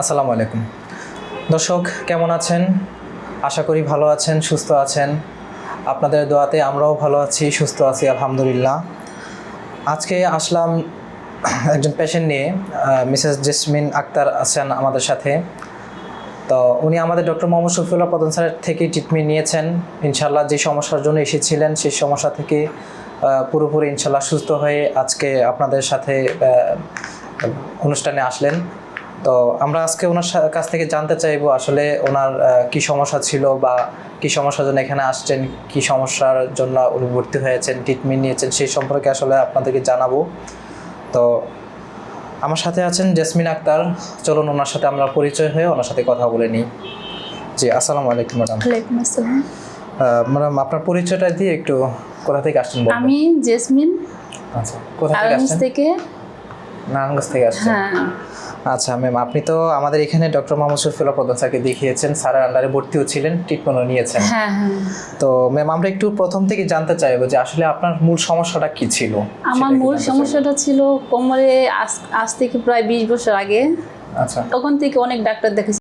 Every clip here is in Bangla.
আসসালামু আলাইকুম। দর্শক, কেমন আছেন? আশা করি ভালো আছেন, সুস্থ আছেন। আপনাদের দোয়াতে আমরাও ভালো আছি, সুস্থ আছি, আলহামদুলিল্লাহ। আজকে আসলাম একজন পেশেন্ট নিয়ে মিসেস জেসমিন আক্তার আছেন আমাদের সাথে। তো উনি আমাদের ডক্টর মোহাম্মদ শফিউল্লাহ প্রধান স্যারের থেকে ট্রিটমেন্ট নিয়েছেন। ইনশাল্লাহ যে সমস্যার জন্য এসেছিলেন, সেই সমস্যা থেকে পুরোপুরি ইনশাল্লাহ সুস্থ হয়ে আজকে আপনাদের সাথে অনুষ্ঠানে আসলেন। তো আমরা আজকে ওনার কাছ থেকে জানতে চাইব আসলে ওনার কি সমস্যা ছিল বা কি সমস্যার জন্য এখানে আসছেন কি সমস্যার জন্য উনি ভর্তি হয়েছেন ট্রিটমেন্ট নিয়েছেন সেই সম্পর্কে আসলে আপনাদেরকে জানাব। তো আমার সাথে আছেন জেসমিন আক্তার। চলুন ওনার সাথে আমরা পরিচয় হয়ে ওনার সাথে কথা বলে নিই। জি আসসালামু আলাইকুম ম্যাডাম। ওয়ালাইকুম আসসালাম। ম্যাডাম আপনার পরিচয়টা দিয়ে একটু কোথা থেকে আসছেন আমি জেসমিন। আচ্ছা কোথা থেকে আসছেন? থেকে। নারায়ণগঞ্জ থেকে আসছেন। হ্যাঁ। আচ্ছা ম্যাম আপনি তো আমাদের এখানে ডক্টর মোহাম্মদ শফিউল্লাহ প্রধান স্যারকে দেখিয়েছেন। স্যারের আন্ডারে ভর্তিও ছিলেন ট্রিটমেন্টও নিয়েছেন। হ্যাঁ হ্যাঁ। তো ম্যাম আমরা একটু প্রথম থেকে জানতে চাইব যে আসলে আপনার মূল সমস্যাটা কি ছিল? আমার মূল সমস্যাটা ছিল কোমরে আজ আজ থেকে প্রায় বিশ বছর আগে। আচ্ছা। তখন থেকে অনেক ডাক্তার দেখেছি।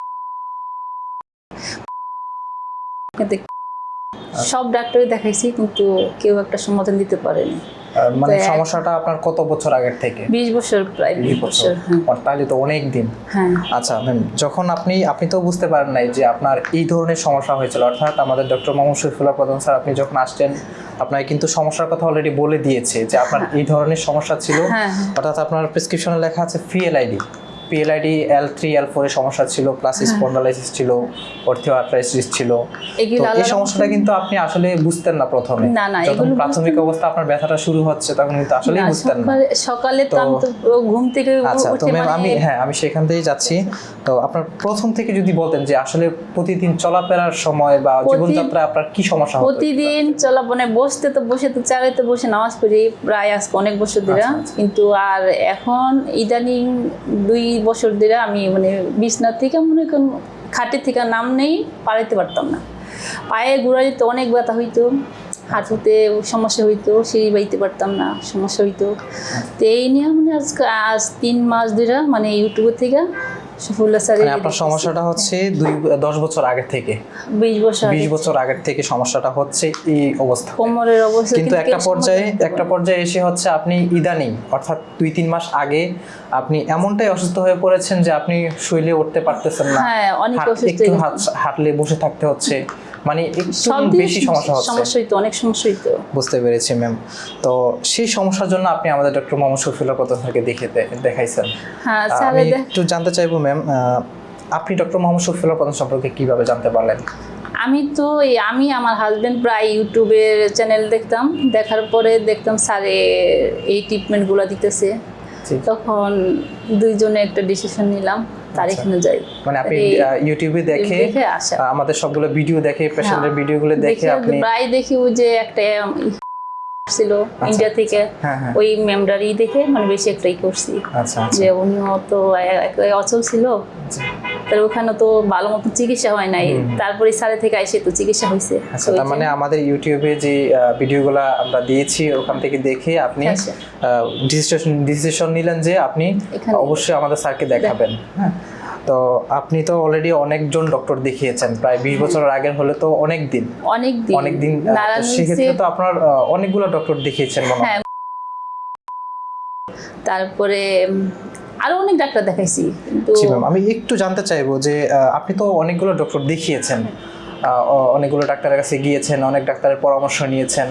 সব ডাক্তারই দেখাইছি কিন্তু কেউ একটা সমাধান দিতে পারেনি। মানে সমস্যাটা আপনার কত বছর আগের থেকে? বিশ বছর প্রায় বিশ বছর। হ্যাঁ। তাহলে তো অনেক দিন। হ্যাঁ। আচ্ছা ম্যাম যখন আপনি আপনি তো বুঝতে পারেন নাই যে আপনার এই ধরনের সমস্যা হয়েছিল। অর্থাৎ আমাদের ডক্টর মোহাম্মদ শফিউল্লাহ প্রধান স্যার আপনি যখন আসছেন আপনাকে কিন্তু সমস্যার কথা অলরেডি বলে দিয়েছে যে আপনার এই ধরনের সমস্যা ছিল। হ্যাঁ, হ্যাঁ। অর্থাৎ আপনার প্রেসক্রিপশনে লেখা আছে PLID PLID L three L ফোরের সমস্যা ছিল প্লাস স্পন্ডালাইসিস ছিল অর্থিওআর্থ্রাইটিস ছিল। এই সমস্যাটা কিন্তু আপনি আসলে বুঝতেন না প্রথমে। না, না, যখন প্রাথমিক অবস্থা আপনার ব্যথাটা শুরু হচ্ছে তখন কিন্তু আসলেই না, বুঝতেন না। সকালে তো আমি ঘুম থেকে আচ্ছা তো ম্যাম আমি মানে হ্যাঁ আমি সেখান থেকেই যাচ্ছি। তো আপনার প্রথম থেকে যদি বলতেন যে আসলে প্রতিদিন চলাফেরার সময় বা জীবনযাত্রায় আপনার কি সমস্যা হতো প্রতিদিন চলা মানে বসতে তো বসে তো চালাইতে বসে নামাজ পড়ি প্রায় আজকে অনেক বছর ধরে। আচ্ছা, আচ্ছা। কিন্তু আর এখন ইদানিং দুই বছর ধরে আমি মানে বিছনা থেকে মনে করেন খাটের থেকে নাম নেই পাড়াইতে পারতাম না। পায়ে গোড়া দিতে অনেক ব্যথা হইতো, হাঁটুতে সমস্যা হইতো, সিঁড়ি বাইতে পারতাম না, সমস্যা হইতো। তো এই নিয়ে মানে আজকে, আজ তিন মাস ধরে মানে ইউটিউবের থেকে স্যার মানে আপনার সমস্যাটা হচ্ছে দুই দশ বছর থেকে। বিশ বছর বিশ বছর আগের থেকে সমস্যাটা হচ্ছে এই অবস্থা। কোমরের অবস্থা কিন্তু একটা পর্যায়ে একটা পর্যায়ে এসে হচ্ছে আপনি ইদানিং অর্থাৎ দুই তিন মাস আগে আপনি এমনটাই অসুস্থ হয়ে পড়েছেন যে আপনি শুইলে উঠতে পারতেছেন না। হ্যাঁ, অনেক অসুস্থ হাঁটলে বসে থাকতে হচ্ছে। মানে একটু বেশি সমস্যা হচ্ছে। সমস্যা হইতো অনেক সমস্যা হইতো বুঝতে পেরেছি ম্যাম তো সেই সমস্যার জন্য আপনি আমাদের ডক্টর মোহাম্মদ শফিউল্লাহ প্রধান স্যারকে দেখে দেখাইছেন। হ্যাঁ স্যার আমি একটু জানতে চাইব ম্যাম আপনি ডক্টর মোহাম্মদ শফিউল্লাহ প্রধান সম্পর্কে কীভাবে জানতে পারলেন? আমি তো আমি আমার হাজবেন্ড প্রায় ইউটিউবের চ্যানেল দেখতাম। দেখার পরে দেখতাম স্যারে এই ট্রিটমেন্টগুলো দিতেছে। তখন দুইজনে একটা ডিসিশন নিলাম। তার আচ্ছা। মানে আপনি ইউটিউবে দেখে আমাদের সবগুলো ভিডিও দেখে পেশেন্টের হ্যাঁ। ভিডিওগুলো দেখে আপনি প্রায় দেখি যে একটা ছিল ইন্ডিয়া থেকে। হ্যাঁ হ্যাঁ। ওই মেমডারি দেখে মানে বেশি একটাই করছি। আচ্ছা আচ্ছা। যে উনিও তো অচল ছিল। তার ওখানে তো ভালো মতো চিকিৎসা হয় নাই। তারপরে সালে থেকে এসে তো চিকিৎসা হয়েছে আচ্ছা তার মানে আমাদের ইউটিউবে যে ভিডিওগুলো আমরা দিয়েছি ওখান থেকে দেখে আপনি আচ্ছা। ডিসিশন ডিসিশন নিলেন যে আপনি অবশ্যই আমাদের স্যারকে দেখাবেন হ্যাঁ। তো আপনি তো অলরেডি অনেকজন ডক্টর দেখিয়েছেন প্রায় বিশ বছরের আগের হলে তো অনেক দিন। অনেক দিন। অনেক দিন তো সেক্ষেত্রে তো আপনার অনেকগুলো ডক্টর দেখিয়েছেন মনে হয়। হ্যাঁ। তারপরে আরও অনেক ডাক্তার দেখাইছি কিন্তু আমি একটু জানতে চাইব যে আপনি তো অনেকগুলো ডক্টর দেখিয়েছেন অনেকগুলো ডাক্তারের কাছে গিয়েছেন অনেক ডাক্তারের পরামর্শ নিয়েছেন।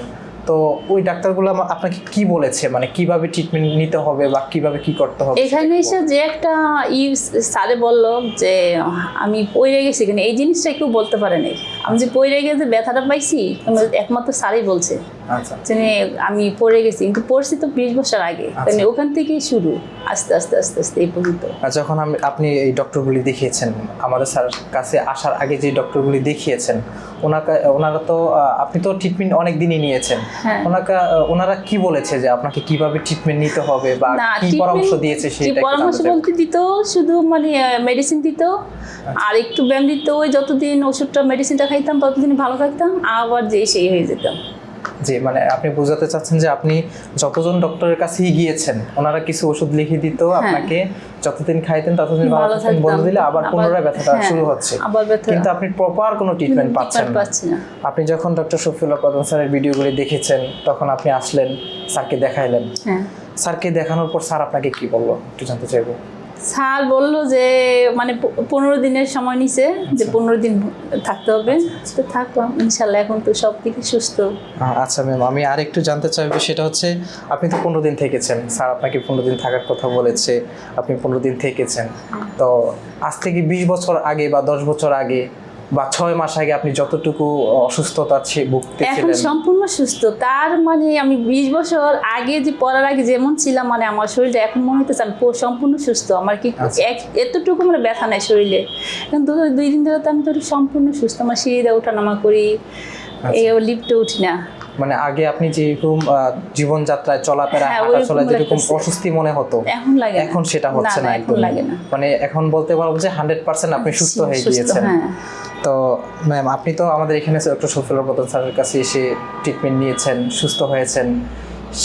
তো ওই ডাক্তারগুলো আপনাকে কি বলেছে? মানে কীভাবে ট্রিটমেন্ট নিতে হবে বা কীভাবে কি করতে হবে এখানে এসে যে একটা ই স্যারে বলল যে আমি পড়ে গেছি। কিন্তু এই জিনিসটা কেউ বলতে পারে নাই। আমি যে পড়ে গেছে ব্যথাটা পাইছি একমাত্র স্যারই বলছে আচ্ছা। যে আমি পড়ে গেছি। কিন্তু পড়ছি তো বিশ বছর আগে। মানে ওখান থেকেই শুরু। আস্তে আস্তে আস্তে আস্তে এই পর্যন্ত। যখন আমি আপনি এই ডক্টরগুলি দেখিয়েছেন আমাদের স্যার কাছে আসার আগে যে ডক্টরগুলি দেখিয়েছেন ওনাকে ওনারা তো আপনি তো ট্রিটমেন্ট অনেক দিনই নিয়েছেন। হ্যাঁ। ওনাকে ওনারা কি বলেছে যে আপনাকে কীভাবে ট্রিটমেন্ট নিতে হবে বা কি পরামর্শ দিয়েছে সেটা পরামর্শ বলতে দিত শুধু মানে মেডিসিন দিত আর একটু ব্যায়াম দিত ওই যতদিন ওষুধটা মেডিসিনটা খাইতাম ততদিন ভালো থাকতাম আবার যে সেই হয়ে যেতাম। জি মানে আপনি বোঝাতে চাচ্ছেন যে আপনি যতজন ডক্টরের কাছেই গিয়েছেন ওনারা কিছু ওষুধ লিখে দিত আপনাকে যতদিন খাইতেন ততদিন ভালো থাকতেন বলে দিলে আবার পুনরায় ব্যথাটা হ্যাঁ, শুরু হচ্ছে। কিন্তু আপনি প্রপার কোনো ট্রিটমেন্ট পাচ্ছেন না। আপনি যখন ডক্টর শফিউল্লাহ প্রধান স্যারের ভিডিওগুলি দেখেছেন তখন আপনি আসলেন স্যারকে দেখাইলেন। হ্যাঁ। স্যারকে দেখানোর পর স্যার আপনাকে কি বলল? একটু জানতে চাইব। স্যার বলল যে মানে পনেরো দিনের সময় নিছে যে পনেরো দিন থাকতে হবে। তো থাকলাম ইনশাল্লাহ এখন তো সব দিকে সুস্থ। আচ্ছা ম্যাম আমি আর একটু জানতে চাইব সেটা হচ্ছে আপনি তো পনেরো দিন থেকেছেন। স্যার আপনাকে পনেরো দিন থাকার কথা বলেছে আপনি পনেরো দিন থেকেছেন। তো আজ থেকে বিশ বছর আগে বা দশ বছর আগে বা ছয় মাস আগে আপনি যতটুকু অসুস্থতা ছি- এখন সম্পূর্ণ সুস্থ। তার মানে আমি বিশ বছর আগে যে পড়ার আগে যেমন ছিলাম মানে আমার শরীরটা এখন মনে হতেছে আমি সম্পূর্ণ সুস্থ। আমার কি আচ্ছা। এতটুকু মানে ব্যথা নাই শরীরে। কিন্তু দুই দিন ধরে তো আমি তো সম্পূর্ণ সুস্থ। আমার সিঁড়িতে ওঠা নামা করি। আচ্ছা। এই লিফটে উঠি না। মানে আগে আপনি যেরকম জীবনযাত্রায় চলাফেরা হ্যাঁ, হাঁটা যেরকম অস্বস্তি মনে হতো এখন লাগে এখন সেটা হচ্ছে না একদম এখন লাগে না। মানে এখন বলতে পারব যে হান্ড্রেড পার্সেন্ট আপনি সুস্থ হয়ে গিয়েছেন। হ্যাঁ। তো ম্যাম আপনি তো আমাদের এখানে ডক্টর শফিউল্লাহ প্রধান স্যারের কাছে এসে ট্রিটমেন্ট নিয়েছেন সুস্থ হয়েছেন।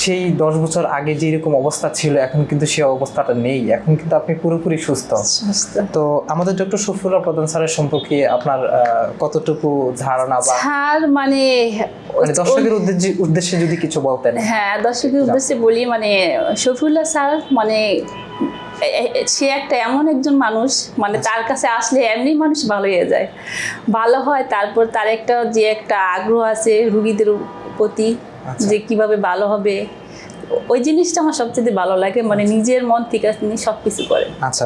সেই দশ বছর আগে যেরকম অবস্থা ছিল এখন কিন্তু সেই অবস্থাটা নেই। এখন কিন্তু আপনি পুরোপুরি সুস্থ। তো আমাদের ডক্টর শফিউল্লাহ প্রধান স্যারের সম্পর্কে আপনার কতটুকু ধারণা বা স্যার মানে মানে দর্শকের উদ্দেশ্যে উদ্দেশ্যে যদি কিছু বলতেন। হ্যাঁ দর্শকের উদ্দেশ্যে বলি মানে শফিউল্লাহ স্যার মানে সে একটা এমন একজন মানুষ মানে তার কাছে আসলে এমনি মানুষ ভালো হয়ে যায় ভালো হয় তারপর তার একটা যে একটা আগ্রহ আছে রুগীদের প্রতি আচ্ছা। যে কীভাবে ভালো হবে ওই জিনিসটা আমার সবচেয়ে ভালো লাগে মানে নিজের মন থেকে তিনি সব কিছু করেন। আচ্ছা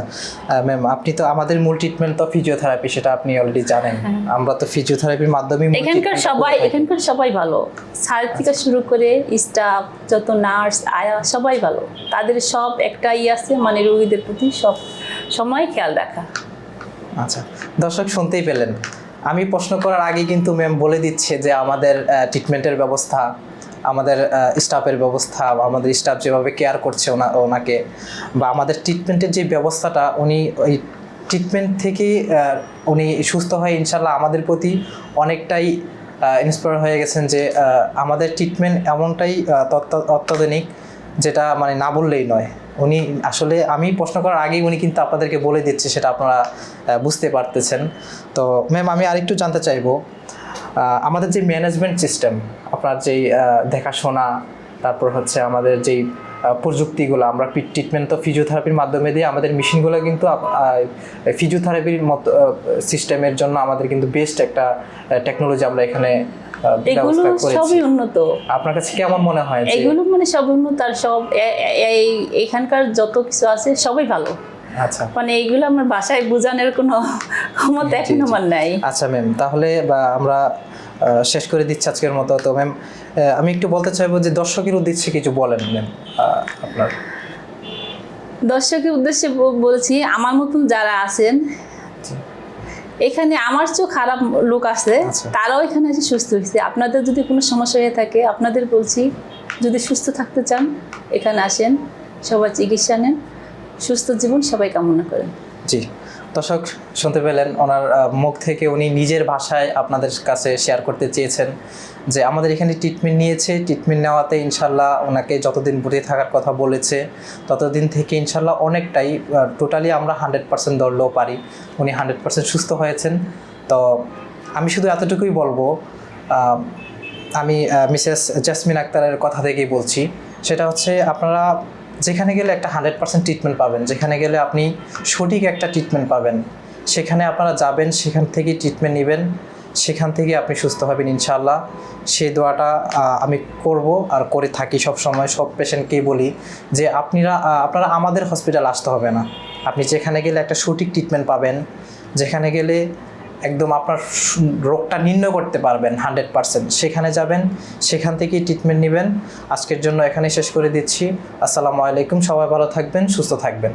ম্যাম আপনি তো আমাদের মূল ট্রিটমেন্ট তো ফিজিওথেরাপি সেটা আপনি অলরেডি জানেন। আমরা তো ফিজিওথেরাপির মাধ্যমে এখানকার সবাই এখানকার সবাই ভালো। স্যার থেকে শুরু করে স্টাফ যত নার্স আয়া সবাই ভালো। তাদের সব একটাই আছে মানে রোগীদের প্রতি সব সময় খেয়াল রাখা। আচ্ছা দর্শক শুনতেই পেলেন। আমি প্রশ্ন করার আগে কিন্তু ম্যাম বলে দিচ্ছে যে আমাদের ট্রিটমেন্টের ব্যবস্থা আমাদের স্টাফের ব্যবস্থা, আমাদের স্টাফ যেভাবে কেয়ার করছে ওনা, ওনাকে, বা আমাদের ট্রিটমেন্টের যে ব্যবস্থাটা, উনি ওই ট্রিটমেন্ট থেকে উনি সুস্থ হয়ে ইনশাল্লাহ আমাদের প্রতি অনেকটাই ইন্সপায়ার হয়ে গেছেন যে আমাদের ট্রিটমেন্ট এমনটাই অত্যাধুনিক যেটা মানে না বললেই নয়। উনি আসলে আমি প্রশ্ন করার আগেই উনি কিন্তু আপনাদেরকে বলে দিচ্ছে, সেটা আপনারা বুঝতে পারতেছেন। তো ম্যাম আমি আরেকটু জানতে চাইব আমাদের যে ম্যানেজমেন্ট সিস্টেম আপনার যেই দেখাশোনা তারপর হচ্ছে আমাদের যেই প্রযুক্তিগুলো আমরা ট্রিটমেন্ট তো ফিজিওথেরাপির মাধ্যমে দিয়ে আমাদের মেশিনগুলো কিন্তু ফিজিওথেরাপির মতো সিস্টেমের জন্য আমাদের কিন্তু বেস্ট একটা টেকনোলজি আমরা এখানে এগুলো সবই উন্নত। আপনার কাছে কেমন মনে হয় এগুলো মানে সব উন্নত আর সব এখানকার যত কিছু আছে সবই ভালো। মানে এইগুলো আমার বাসায় বোঝানোর কোনো ক্ষমতা এখন আমার নাই। আচ্ছা ম্যাম তাহলে বা আমরা শেষ করে দিচ্ছি আজকের মতো। তো ম্যাম আমি একটু বলতে চাইব যে দর্শকের উদ্দেশ্যে কিছু বলেন ম্যাম আপনার। দর্শকের উদ্দেশ্যে বলছি আমার মতন যারা আছেন এখানে আমার চেয়েও খারাপ লোক আছে আচ্ছা। তারাও এখানে এসে সুস্থ হয়েছে। আপনাদের যদি কোনো সমস্যা হয়ে থাকে আপনাদের বলছি যদি সুস্থ থাকতে চান এখানে আসেন সবাই চিকিৎসা নেন। সুস্থ জীবন সবাই কামনা করেন। জি। দর্শক, শুনতে পেলেন ওনার মুখ থেকে উনি নিজের ভাষায় আপনাদের কাছে শেয়ার করতে চেয়েছেন যে আমাদের এখানে ট্রিটমেন্ট নিয়েছে ট্রিটমেন্ট নেওয়াতে ইনশাল্লাহ ওনাকে যতদিন ভর্তি থাকার কথা বলেছে, ততদিন থেকে ইনশাল্লাহ অনেকটাই টোটালি আমরা হান্ড্রেড পার্সেন্ট ধরলেও পারি। উনি হান্ড্রেড পার্সেন্ট সুস্থ হয়েছেন। তো আমি শুধু এতটুকুই বলব আমি মিসেস জাসমিন আক্তারের কথা থেকেই বলছি। সেটা হচ্ছে আপনারা যেখানে গেলে একটা হান্ড্রেড পার্সেন্ট ট্রিটমেন্ট পাবেন, যেখানে গেলে আপনি সঠিক একটা ট্রিটমেন্ট পাবেন। সেখানে আপনারা যাবেন, সেখান থেকেই ট্রিটমেন্ট নেবেন, সেখান থেকে আপনি সুস্থ হবেন ইনশাল্লাহ সেই দোয়াটা আমি করব আর করে থাকি সব সময় সব পেশেন্টকেই বলি যে আপনারা আপনারা আমাদের হসপিটাল আসতে হবে না। আপনি যেখানে গেলে একটা সঠিক ট্রিটমেন্ট পাবেন, যেখানে গেলে একদম আপনার রোগটা নির্ণয় করতে পারবেন হান্ড্রেড পারসেন্ট। সেখানে যাবেন, সেখান থেকেই ট্রিটমেন্ট নেবেন। আজকের জন্য এখানে শেষ করে দিচ্ছি। আসসালামু আলাইকুম, সবাই ভালো থাকবেন, সুস্থ থাকবেন।